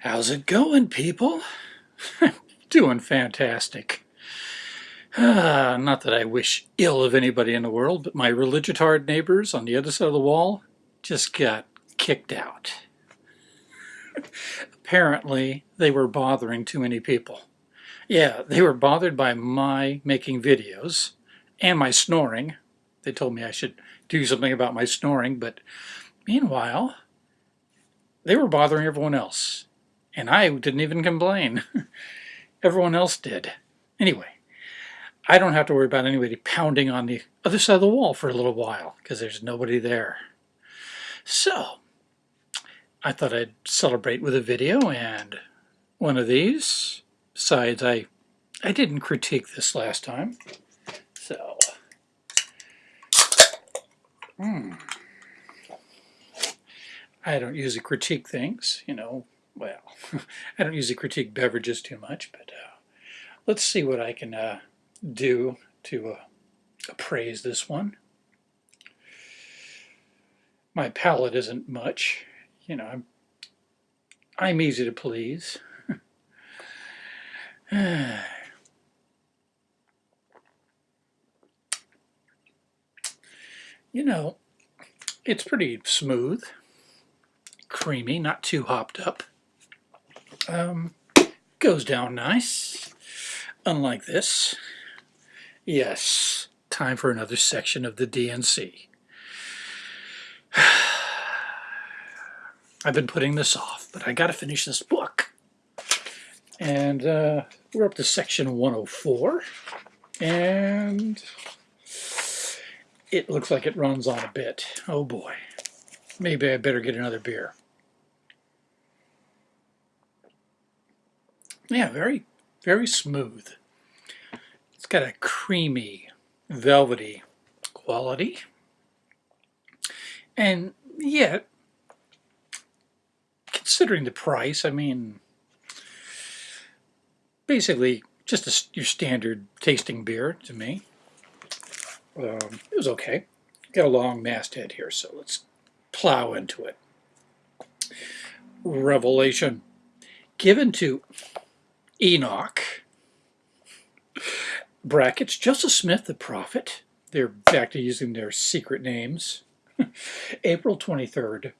How's it going, people? Doing fantastic. Ah, not that I wish ill of anybody in the world, but my religitard neighbors on the other side of the wall just got kicked out. Apparently, they were bothering too many people. Yeah, they were bothered by my making videos and my snoring. They told me I should do something about my snoring, but meanwhile, they were bothering everyone else. And I didn't even complain. Everyone else did. Anyway, I don't have to worry about anybody pounding on the other side of the wall for a little while because there's nobody there. So, I thought I'd celebrate with a video and one of these. Besides, I, I didn't critique this last time. So, hmm. I don't usually critique things, you know, well, I don't usually critique beverages too much, but uh, let's see what I can uh, do to uh, appraise this one. My palate isn't much, you know, I'm, I'm easy to please. you know, it's pretty smooth, creamy, not too hopped up. Um, goes down nice, unlike this. Yes, time for another section of the D&C. I've been putting this off, but I got to finish this book. And uh, we're up to section 104. And it looks like it runs on a bit. Oh boy. Maybe I better get another beer. Yeah, very, very smooth. It's got a creamy, velvety quality. And yet, considering the price, I mean, basically just a, your standard tasting beer to me. Um, it was okay. Got a long masthead here, so let's plow into it. Revelation. Given to Enoch, brackets, Joseph Smith the prophet, they're back to using their secret names, April 23rd,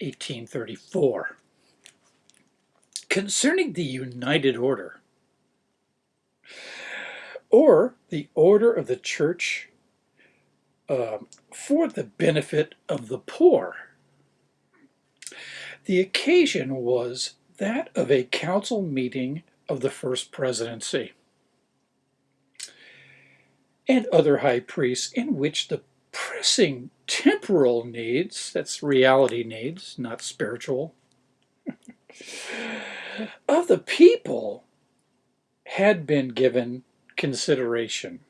1834. Concerning the United Order, or the order of the church uh, for the benefit of the poor. The occasion was that of a council meeting of the First Presidency and other high priests in which the pressing temporal needs, that's reality needs, not spiritual, of the people had been given consideration.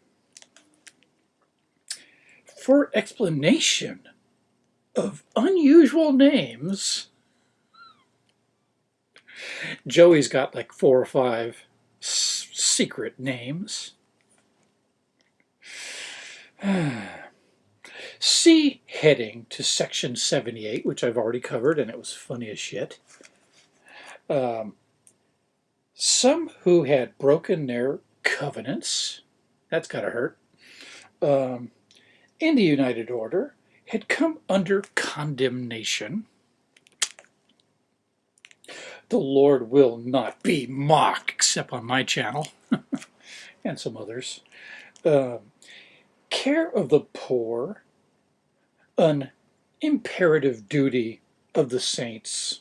For explanation of unusual names, Joey's got like four or five secret names. See heading to section 78, which I've already covered, and it was funny as shit. Um, some who had broken their covenants, that's gotta hurt, um, in the United Order had come under condemnation the Lord will not be mocked, except on my channel and some others. Uh, care of the poor, an imperative duty of the saints.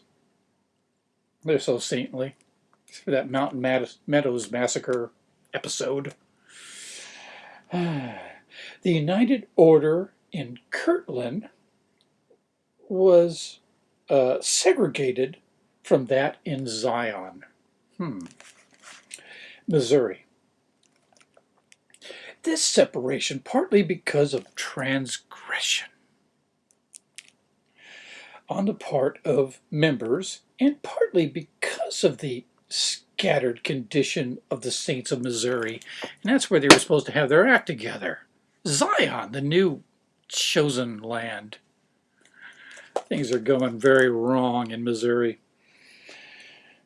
They're so saintly. For that Mountain Meadows Massacre episode. the United Order in Kirtland was uh, segregated from that in Zion. Hmm. Missouri. This separation partly because of transgression on the part of members and partly because of the scattered condition of the saints of Missouri. And that's where they were supposed to have their act together. Zion, the new chosen land. Things are going very wrong in Missouri.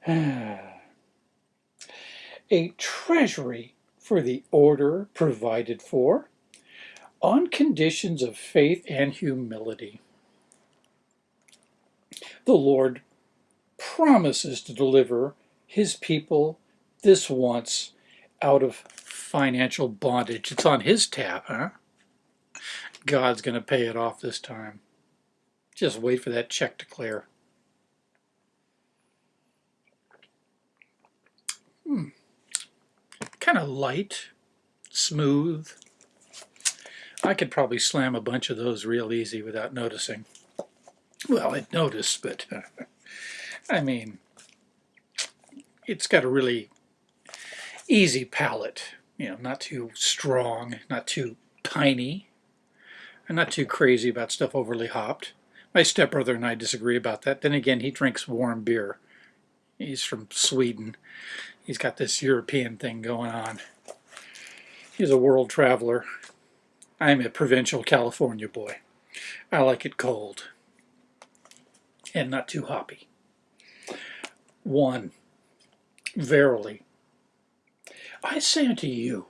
a treasury for the order provided for on conditions of faith and humility. The Lord promises to deliver his people this once out of financial bondage. It's on his tab, huh? God's going to pay it off this time. Just wait for that check to clear. Hmm. Of light, smooth. I could probably slam a bunch of those real easy without noticing. Well, I'd notice, but I mean, it's got a really easy palate. You know, not too strong, not too piney, and not too crazy about stuff overly hopped. My stepbrother and I disagree about that. Then again, he drinks warm beer. He's from Sweden. He's got this European thing going on. He's a world traveler. I'm a provincial California boy. I like it cold and not too hoppy. One, verily, I say unto you,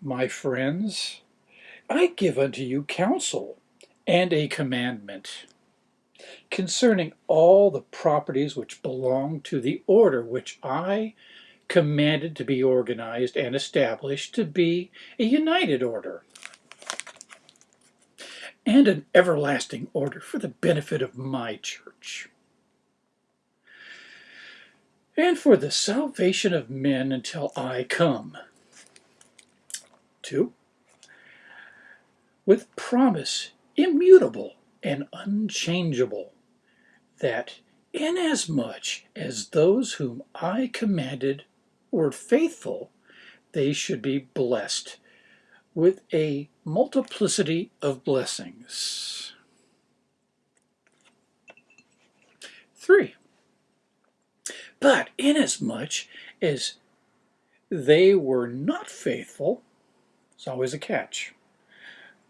my friends, I give unto you counsel and a commandment concerning all the properties which belong to the order which I commanded to be organized and established to be a united order and an everlasting order for the benefit of my church and for the salvation of men until I come. 2. With promise immutable and unchangeable, that inasmuch as those whom I commanded were faithful, they should be blessed with a multiplicity of blessings. 3. But inasmuch as they were not faithful, it's always a catch,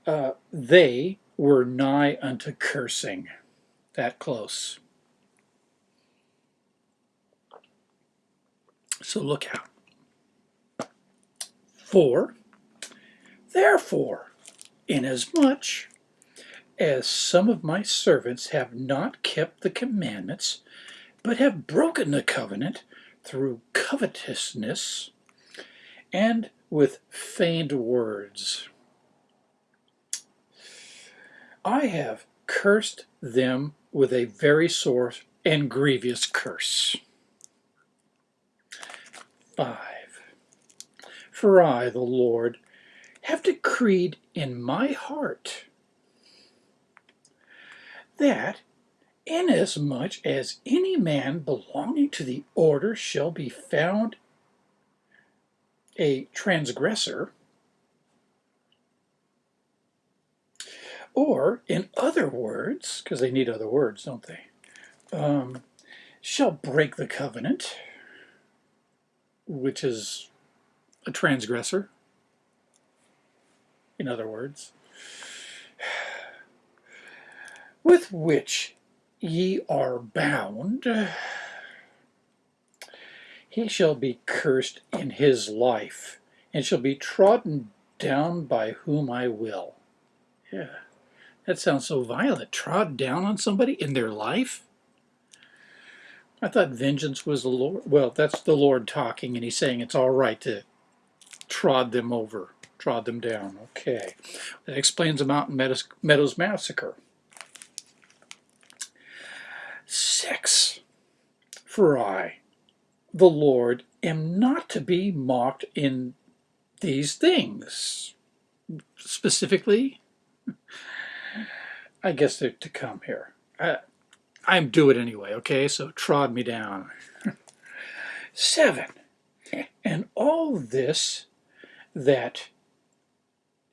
uh, they were nigh unto cursing. That close. So look out. For, Therefore, inasmuch as some of my servants have not kept the commandments, but have broken the covenant through covetousness and with feigned words. I have cursed them with a very sore and grievous curse. 5. For I, the Lord, have decreed in my heart that inasmuch as any man belonging to the order shall be found a transgressor, or in other words, because they need other words, don't they, um, shall break the covenant, which is a transgressor, in other words, with which ye are bound, he shall be cursed in his life, and shall be trodden down by whom I will. Yeah, that sounds so violent. Trod down on somebody in their life? I thought vengeance was the Lord. Well, that's the Lord talking, and he's saying it's all right to trod them over, trod them down. Okay. That explains the Mountain Meadows Massacre. Six, for I, the Lord, am not to be mocked in these things. Specifically, I guess they're to come here. I, I'm do it anyway, okay? So trod me down. Seven, and all this that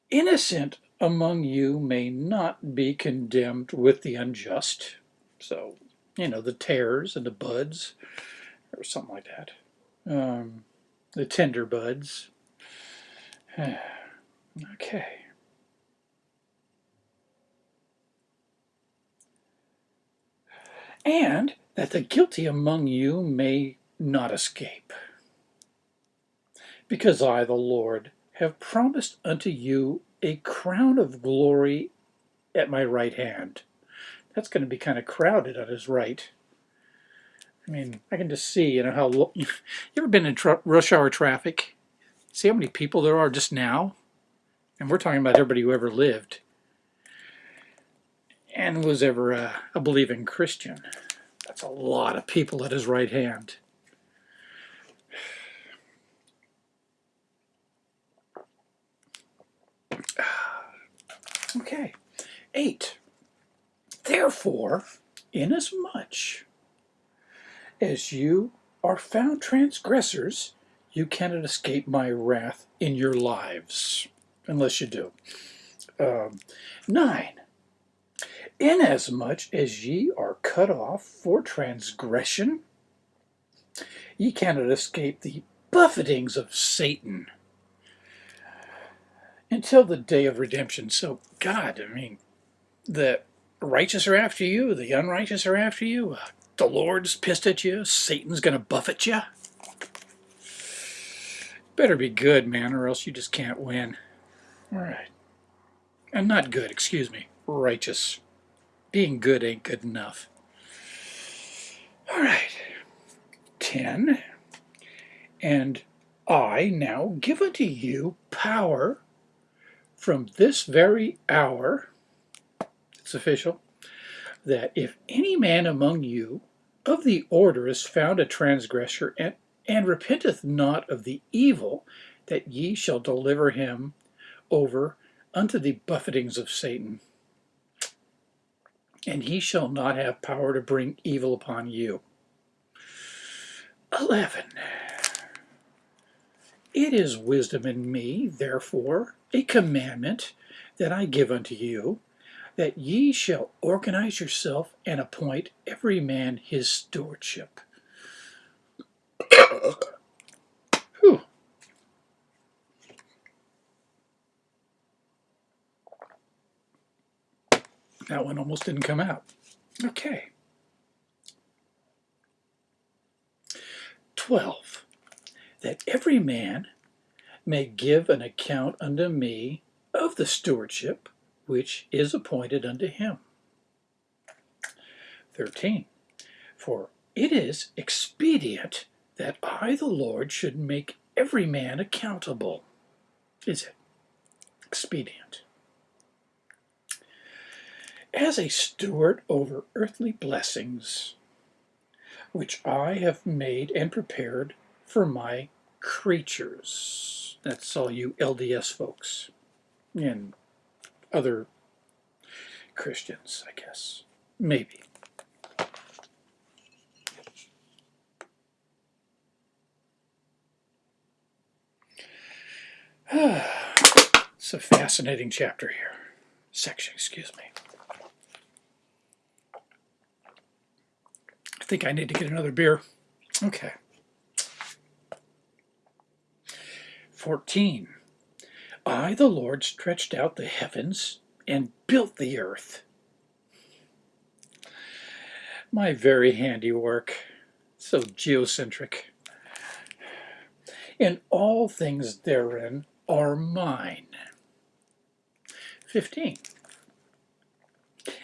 innocent among you may not be condemned with the unjust. So you know, the tares and the buds, or something like that. Um, the tender buds. okay. And that the guilty among you may not escape. Because I, the Lord, have promised unto you a crown of glory at my right hand. That's going to be kind of crowded on his right. I mean, I can just see, you know, how... You ever been in rush hour traffic? See how many people there are just now? And we're talking about everybody who ever lived and was ever a, a believing Christian. That's a lot of people at his right hand. Okay, eight. Therefore, inasmuch as you are found transgressors, you cannot escape my wrath in your lives, unless you do. Um, nine. Inasmuch as ye are cut off for transgression, ye cannot escape the buffetings of Satan until the day of redemption. So, God, I mean, the righteous are after you, the unrighteous are after you, uh, the Lord's pissed at you, Satan's going to buffet you. Better be good, man, or else you just can't win. All right. And not good, excuse me, righteous. Being good ain't good enough. All right. 10. And I now give unto you power from this very hour, it's official, that if any man among you of the order is found a transgressor and, and repenteth not of the evil, that ye shall deliver him over unto the buffetings of Satan. And he shall not have power to bring evil upon you. 11. It is wisdom in me, therefore, a commandment that I give unto you, that ye shall organize yourself and appoint every man his stewardship. That one almost didn't come out. Okay. 12. That every man may give an account unto me of the stewardship which is appointed unto him. 13. For it is expedient that I, the Lord, should make every man accountable. Is it expedient? As a steward over earthly blessings, which I have made and prepared for my creatures. That's all you LDS folks and other Christians, I guess. Maybe. it's a fascinating chapter here. Section, excuse me. Think I need to get another beer. Okay. 14. I, the Lord, stretched out the heavens and built the earth. My very handiwork, so geocentric. And all things therein are mine. 15.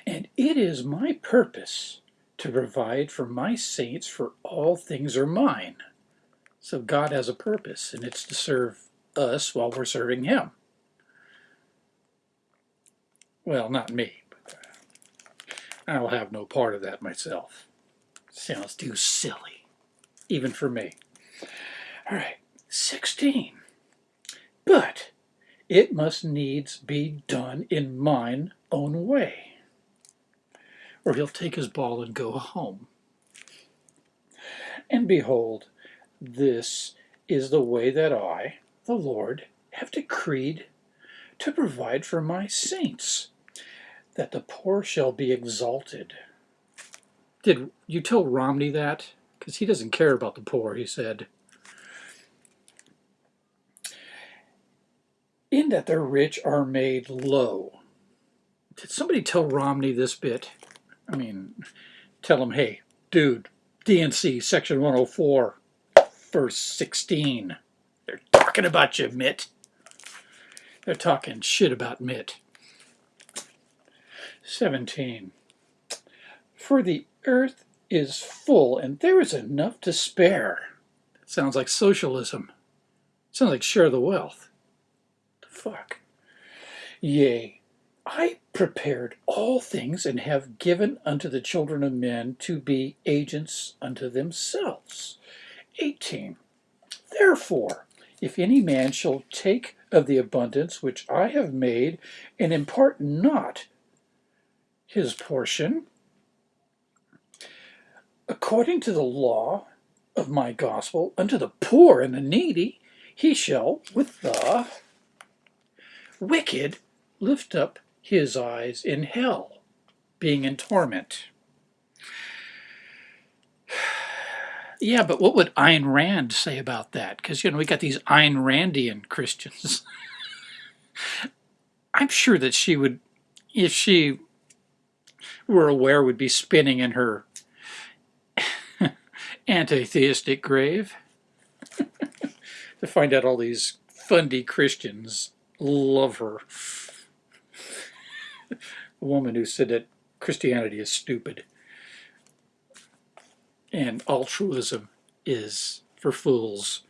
And it is my purpose to provide for my saints for all things are mine. So God has a purpose, and it's to serve us while we're serving Him. Well, not me, but I'll have no part of that myself. Sounds too silly, even for me. All right, 16. But it must needs be done in mine own way, or he'll take his ball and go home. And behold, this is the way that I, the Lord, have decreed to provide for my saints, that the poor shall be exalted. Did you tell Romney that? Because he doesn't care about the poor, he said. In that the rich are made low. Did somebody tell Romney this bit? I mean, tell them, hey, dude, D&C section 104, verse 16. They're talking about you, Mitt. They're talking shit about Mitt. 17. For the earth is full and there is enough to spare. Sounds like socialism. Sounds like share the wealth. The fuck? Yea, I prepared all things and have given unto the children of men to be agents unto themselves. 18. Therefore, if any man shall take of the abundance which I have made and impart not his portion, according to the law of my gospel, unto the poor and the needy, he shall with the wicked lift up his eyes in hell, being in torment. Yeah, but what would Ayn Rand say about that? Because, you know, we got these Ayn Randian Christians. I'm sure that she would, if she were aware, would be spinning in her anti-theistic grave to find out all these fundy Christians love her. A woman who said that Christianity is stupid and altruism is for fools.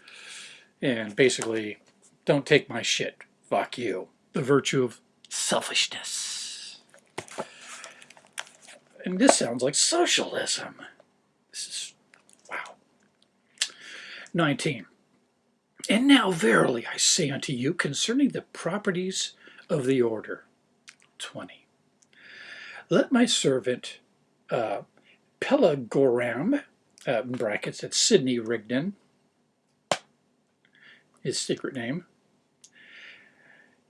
And basically, don't take my shit. Fuck you. The virtue of selfishness. And this sounds like socialism. This is, wow. 19. And now verily I say unto you concerning the properties of the order. 20. Let my servant uh, Pelagoram uh, brackets, it's Sidney Rigdon, his secret name,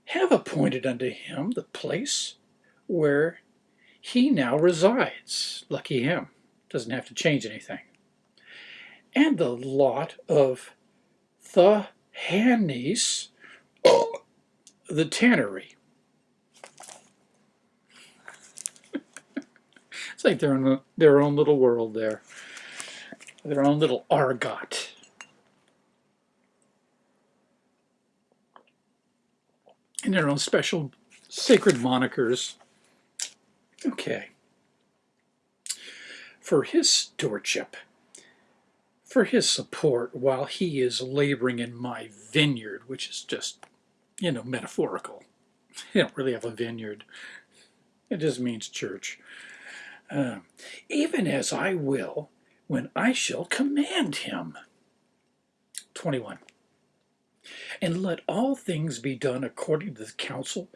have appointed unto him the place where he now resides. Lucky him. Doesn't have to change anything. And the lot of the Hannis, the tannery. It's like they're in their own little world there their own little argot. And their own special sacred monikers. Okay. For his stewardship, for his support while he is laboring in my vineyard, which is just, you know, metaphorical. You don't really have a vineyard. It just means church. Uh, even as I will when I shall command him. 21. And let all things be done according to the counsel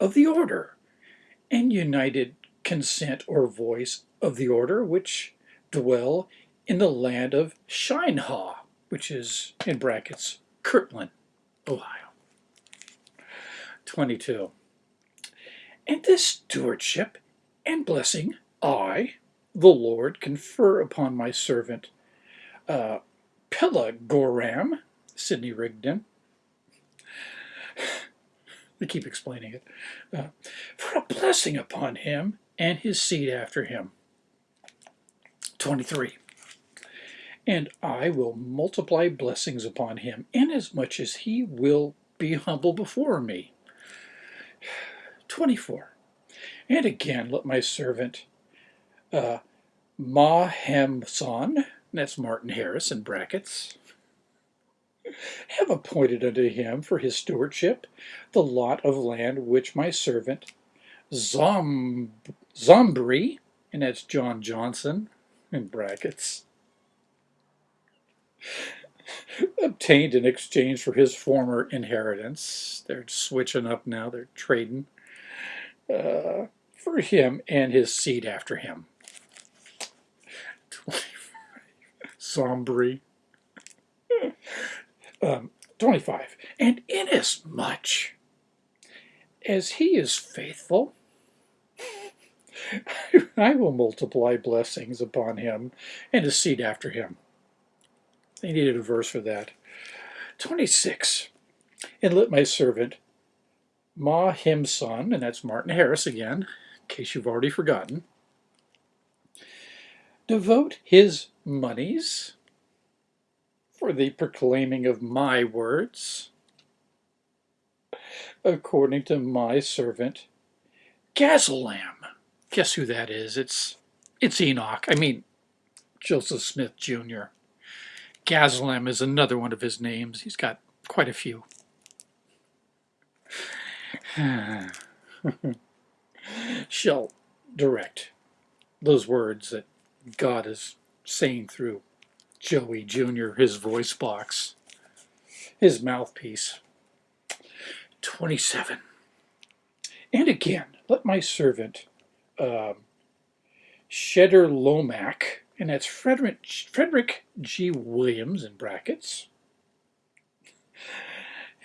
of the order, and united consent or voice of the order which dwell in the land of Shinehah, which is, in brackets, Kirtland, Ohio. 22. And this stewardship and blessing I, the Lord confer upon my servant uh, Pelagoram, Sidney Rigdon. we keep explaining it. Uh, for a blessing upon him and his seed after him. 23. And I will multiply blessings upon him, inasmuch as he will be humble before me. 24. And again let my servant uh, Mahemson, that's Martin Harris in brackets, have appointed unto him for his stewardship the lot of land which my servant Zom, Zombre, and that's John Johnson in brackets, obtained in exchange for his former inheritance. They're switching up now, they're trading uh, for him and his seed after him. Sombre. um, 25. And inasmuch as he is faithful, I will multiply blessings upon him and his seed after him. They needed a verse for that. 26. And let my servant Mahemson, and that's Martin Harris again, in case you've already forgotten, devote his monies for the proclaiming of my words, according to my servant Gazelam. Guess who that is? It's it's Enoch. I mean Joseph Smith Jr. Gazelam is another one of his names. He's got quite a few. Shall direct those words that God is saying through Joey Jr., his voice box, his mouthpiece. 27. And again, let my servant uh, Shederlaomach, and that's Frederick, Frederick G. Williams in brackets,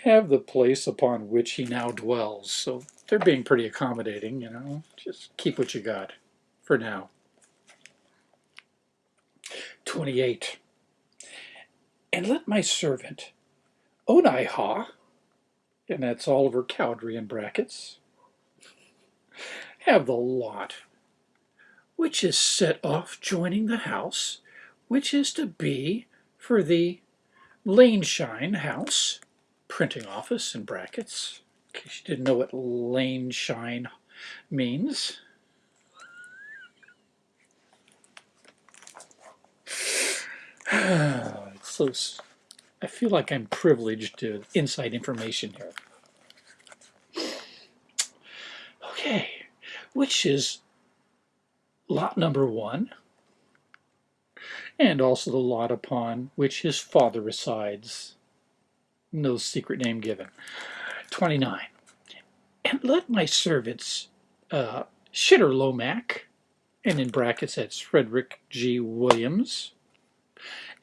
have the place upon which he now dwells. So they're being pretty accommodating, you know. Just keep what you got for now. 28. And let my servant Onihah, and that's Oliver Cowdery in brackets, have the lot which is set off joining the house, which is to be for the Laneshine House printing office in brackets, in case you didn't know what Laneshine means. so I feel like I'm privileged to inside information here. Okay, which is lot number one, and also the lot upon which his father resides. No secret name given. 29. And let my servants, uh, Shitter Lomac, and in brackets that's Frederick G. Williams,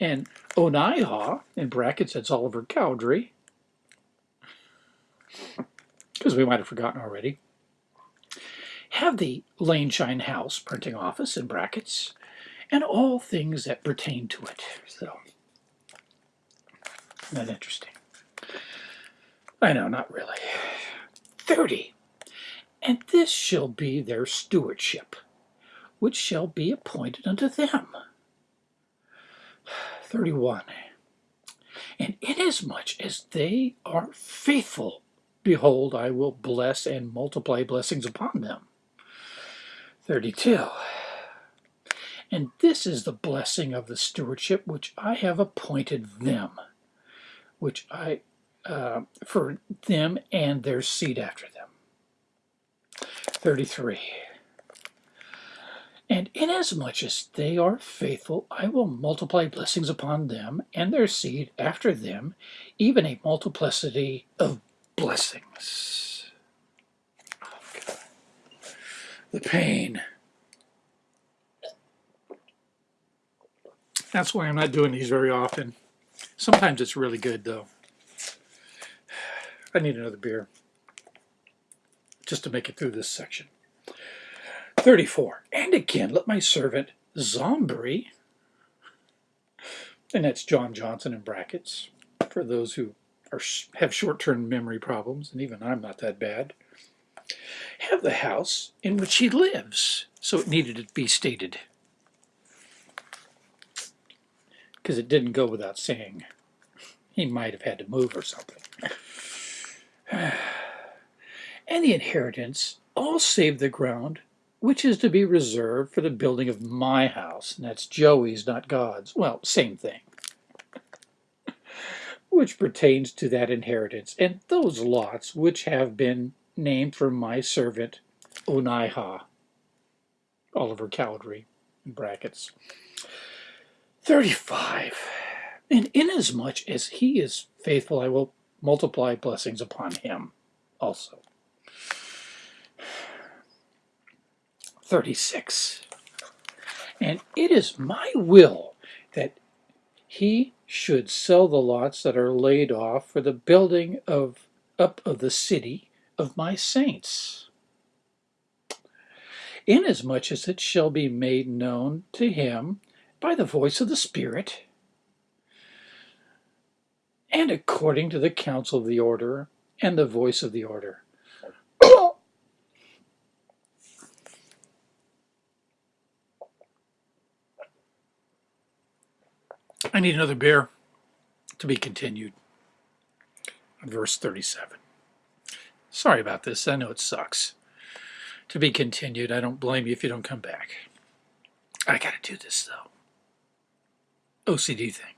and Onihah, in brackets that's Oliver Cowdery, because we might have forgotten already, have the Laneshine House printing office in brackets, and all things that pertain to it. So, not interesting. I know, not really. 30. And this shall be their stewardship, which shall be appointed unto them. 31. And inasmuch as they are faithful, behold, I will bless and multiply blessings upon them. 32. And this is the blessing of the stewardship which I have appointed them, which I, uh, for them and their seed after them. 33. And inasmuch as they are faithful, I will multiply blessings upon them and their seed after them, even a multiplicity of blessings. Oh, the pain. That's why I'm not doing these very often. Sometimes it's really good, though. I need another beer just to make it through this section. 34. And again, let my servant Zombre, and that's John Johnson in brackets, for those who are have short-term memory problems, and even I'm not that bad have the house in which he lives. So it needed to be stated. Because it didn't go without saying. He might have had to move or something. and the inheritance, all save the ground, which is to be reserved for the building of my house. And that's Joey's, not God's. Well, same thing. which pertains to that inheritance, and those lots which have been named for my servant Onihah, Oliver Cowdery, in brackets. 35. And inasmuch as he is faithful, I will multiply blessings upon him also. 36. And it is my will that he should sell the lots that are laid off for the building of up of the city of my saints, inasmuch as it shall be made known to him by the voice of the Spirit, and according to the counsel of the order and the voice of the order. I need another beer to be continued. Verse 37. Sorry about this. I know it sucks. To be continued. I don't blame you if you don't come back. I gotta do this though. OCD thing.